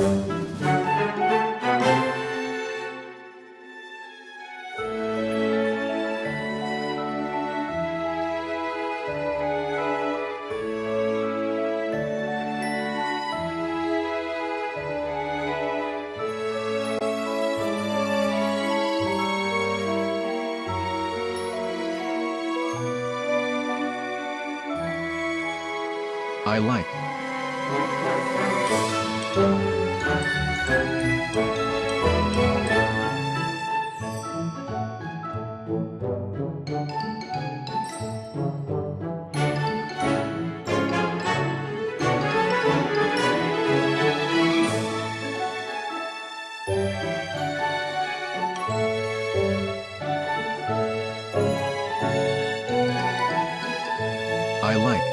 I like. I like.